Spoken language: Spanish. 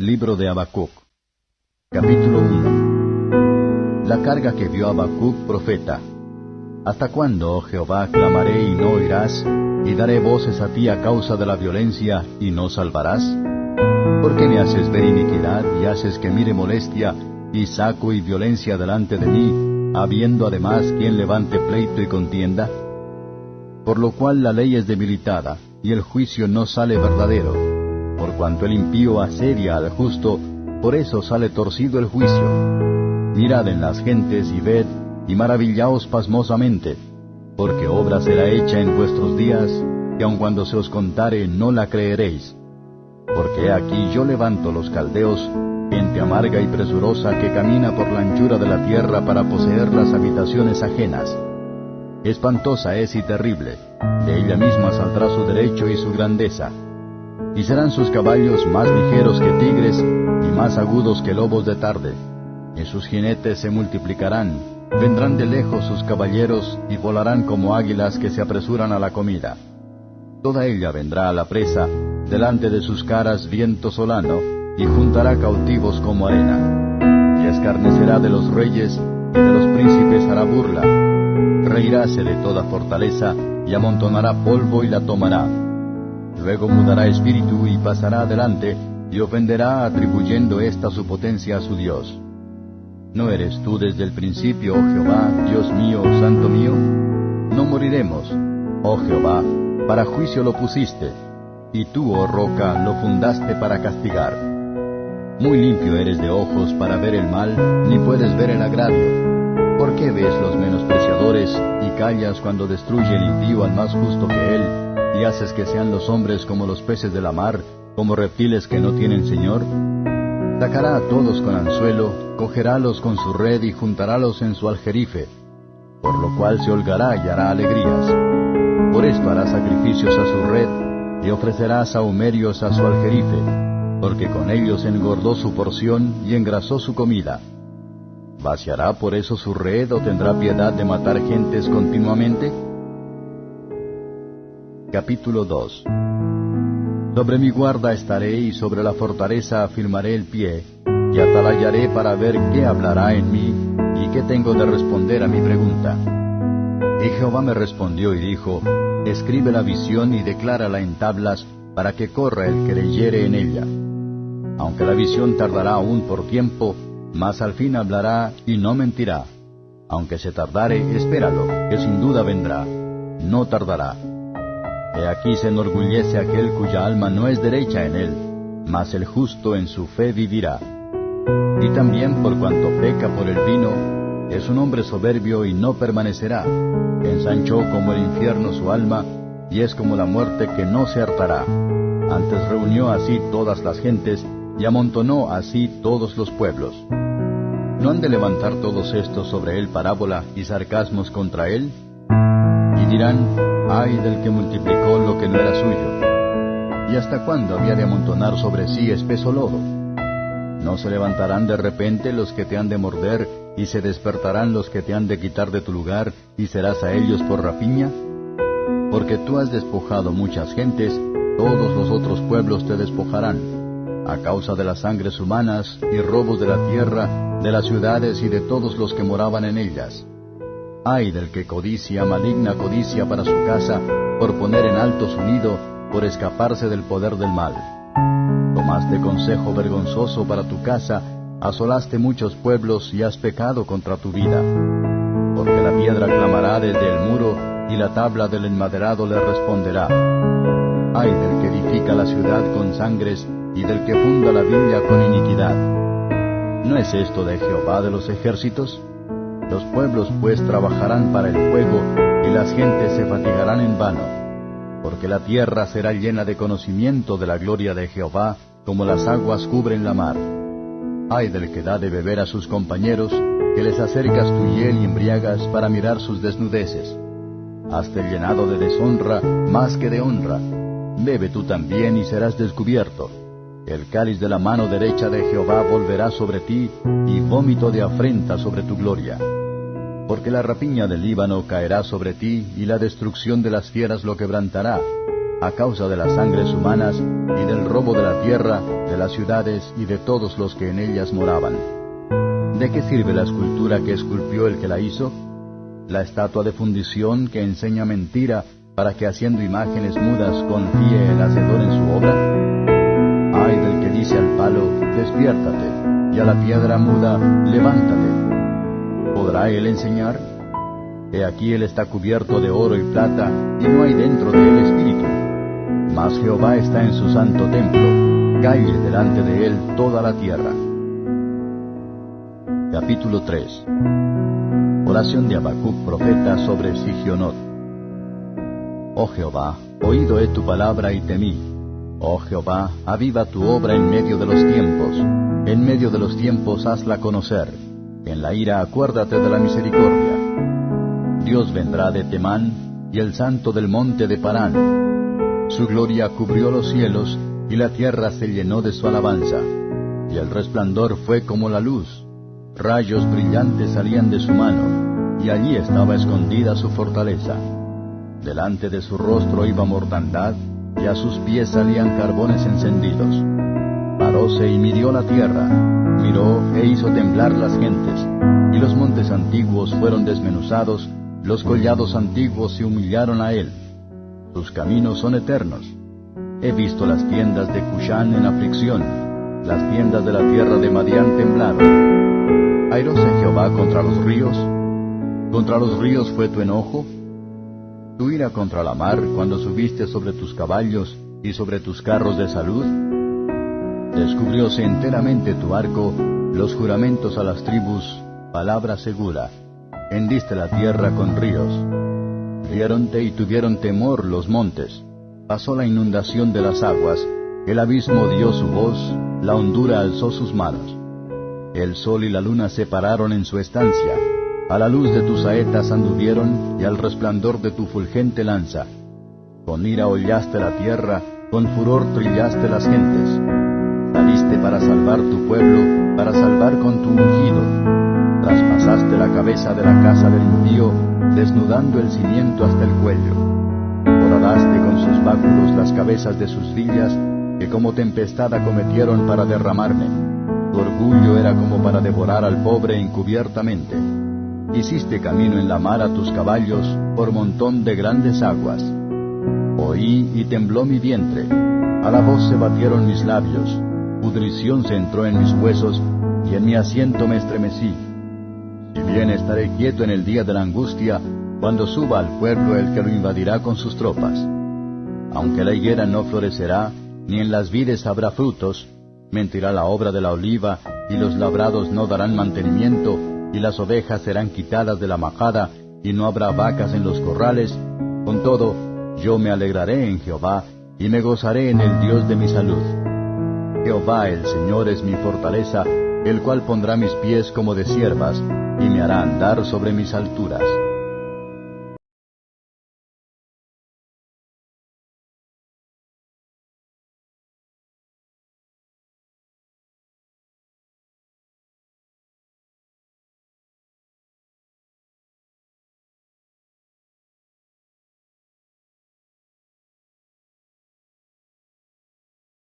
Libro de Habacuc Capítulo 1 La carga que vio Habacuc profeta. ¿Hasta cuándo, oh Jehová, clamaré y no oirás, y daré voces a ti a causa de la violencia, y no salvarás? ¿Por qué me haces ver iniquidad y haces que mire molestia, y saco y violencia delante de mí, habiendo además quien levante pleito y contienda? Por lo cual la ley es debilitada, y el juicio no sale verdadero por cuanto el impío asedia al justo, por eso sale torcido el juicio. Mirad en las gentes y ved, y maravillaos pasmosamente, porque obra será hecha en vuestros días, que aun cuando se os contare no la creeréis. Porque aquí yo levanto los caldeos, gente amarga y presurosa que camina por la anchura de la tierra para poseer las habitaciones ajenas. Espantosa es y terrible, de ella misma saldrá su derecho y su grandeza y serán sus caballos más ligeros que tigres y más agudos que lobos de tarde. Y sus jinetes se multiplicarán, vendrán de lejos sus caballeros y volarán como águilas que se apresuran a la comida. Toda ella vendrá a la presa, delante de sus caras viento solano, y juntará cautivos como arena. Y escarnecerá de los reyes, y de los príncipes hará burla. Reiráse de toda fortaleza, y amontonará polvo y la tomará Luego mudará espíritu y pasará adelante y ofenderá atribuyendo esta su potencia a su Dios. ¿No eres tú desde el principio, oh Jehová, Dios mío, Santo mío? No moriremos, oh Jehová, para juicio lo pusiste, y tú, oh roca, lo fundaste para castigar. Muy limpio eres de ojos para ver el mal, ni puedes ver el agravio. ¿Por qué ves los menospreciadores y callas cuando destruye el impío al más justo que él, y haces que sean los hombres como los peces de la mar, como reptiles que no tienen Señor? Sacará a todos con anzuelo, cogerálos con su red y juntarálos en su aljerife, por lo cual se holgará y hará alegrías. Por esto hará sacrificios a su red, y ofrecerá sahumerios a su aljerife, porque con ellos engordó su porción y engrasó su comida. ¿Vaciará por eso su red o tendrá piedad de matar gentes continuamente? Capítulo 2 Sobre mi guarda estaré y sobre la fortaleza afirmaré el pie, y atalayaré para ver qué hablará en mí y qué tengo de responder a mi pregunta. Y Jehová me respondió y dijo, Escribe la visión y declárala en tablas, para que corra el que leyere en ella. Aunque la visión tardará aún por tiempo, mas al fin hablará y no mentirá. Aunque se tardare, espéralo, que sin duda vendrá. No tardará. He aquí se enorgullece aquel cuya alma no es derecha en él, mas el justo en su fe vivirá. Y también por cuanto peca por el vino, es un hombre soberbio y no permanecerá. Ensanchó como el infierno su alma, y es como la muerte que no se hartará. Antes reunió así todas las gentes, y amontonó así todos los pueblos. ¿No han de levantar todos estos sobre él parábola y sarcasmos contra él? Y dirán, ay del que multiplicó lo que no era suyo. ¿Y hasta cuándo había de amontonar sobre sí espeso lodo? ¿No se levantarán de repente los que te han de morder, y se despertarán los que te han de quitar de tu lugar, y serás a ellos por rapiña? Porque tú has despojado muchas gentes, todos los otros pueblos te despojarán, a causa de las sangres humanas y robos de la tierra, de las ciudades y de todos los que moraban en ellas. Ay del que codicia, maligna codicia para su casa, por poner en alto su nido, por escaparse del poder del mal. Tomaste consejo vergonzoso para tu casa, asolaste muchos pueblos y has pecado contra tu vida. Porque la piedra clamará desde el muro, y la tabla del enmaderado le responderá. Ay del que edifica la ciudad con sangres, y del que funda la viña con iniquidad. ¿No es esto de Jehová de los ejércitos? Los pueblos pues trabajarán para el fuego, y las gentes se fatigarán en vano, porque la tierra será llena de conocimiento de la gloria de Jehová, como las aguas cubren la mar. Ay del que da de beber a sus compañeros, que les acercas tu hiel y embriagas para mirar sus desnudeces. Hazte llenado de deshonra más que de honra. Bebe tú también y serás descubierto. El cáliz de la mano derecha de Jehová volverá sobre ti, y vómito de afrenta sobre tu gloria porque la rapiña del Líbano caerá sobre ti, y la destrucción de las fieras lo quebrantará. a causa de las sangres humanas y del robo de la tierra, de las ciudades y de todos los que en ellas moraban. ¿De qué sirve la escultura que esculpió el que la hizo? La estatua de fundición que enseña mentira para que haciendo imágenes mudas confíe el hacedor en su obra? Ay del que dice al palo, despiértate, y a la piedra muda, levántate. ¿Podrá él enseñar? He aquí él está cubierto de oro y plata, y no hay dentro de él espíritu. Mas Jehová está en su santo templo, cae delante de él toda la tierra. Capítulo 3 Oración de Habacuc profeta sobre Sigionot. Oh Jehová, oído he tu palabra y temí. Oh Jehová, aviva tu obra en medio de los tiempos. En medio de los tiempos hazla conocer. En la ira acuérdate de la misericordia. Dios vendrá de Temán y el santo del monte de Parán. Su gloria cubrió los cielos y la tierra se llenó de su alabanza. Y el resplandor fue como la luz. Rayos brillantes salían de su mano, y allí estaba escondida su fortaleza. Delante de su rostro iba mortandad, y a sus pies salían carbones encendidos. Paróse y midió la tierra, e hizo temblar las gentes, y los montes antiguos fueron desmenuzados, los collados antiguos se humillaron a él. Sus caminos son eternos. He visto las tiendas de Cushán en aflicción, las tiendas de la tierra de Madián temblaron. ¿Airóse Jehová contra los ríos? ¿Contra los ríos fue tu enojo? ¿Tu ira contra la mar cuando subiste sobre tus caballos y sobre tus carros de salud? Descubrióse enteramente tu arco, los juramentos a las tribus, palabra segura hendiste la tierra con ríos. Viéronte y tuvieron temor los montes. Pasó la inundación de las aguas, el abismo dio su voz, la hondura alzó sus manos. El sol y la luna se pararon en su estancia. A la luz de tus saetas anduvieron y al resplandor de tu fulgente lanza. Con ira hollaste la tierra, con furor trillaste las gentes. Para salvar tu pueblo, para salvar con tu ungido traspasaste la cabeza de la casa del impío, desnudando el cimiento hasta el cuello. Horadaste con sus báculos las cabezas de sus villas, que como tempestad acometieron para derramarme. Tu orgullo era como para devorar al pobre encubiertamente. Hiciste camino en la mar a tus caballos por montón de grandes aguas. Oí y tembló mi vientre. A la voz se batieron mis labios. Pudrición se entró en mis huesos y en mi asiento me estremecí bien estaré quieto en el día de la angustia, cuando suba al pueblo el que lo invadirá con sus tropas. Aunque la higuera no florecerá, ni en las vides habrá frutos, mentirá la obra de la oliva, y los labrados no darán mantenimiento, y las ovejas serán quitadas de la majada, y no habrá vacas en los corrales. Con todo, yo me alegraré en Jehová, y me gozaré en el Dios de mi salud. Jehová el Señor es mi fortaleza, el cual pondrá mis pies como de siervas, y me hará andar sobre mis alturas.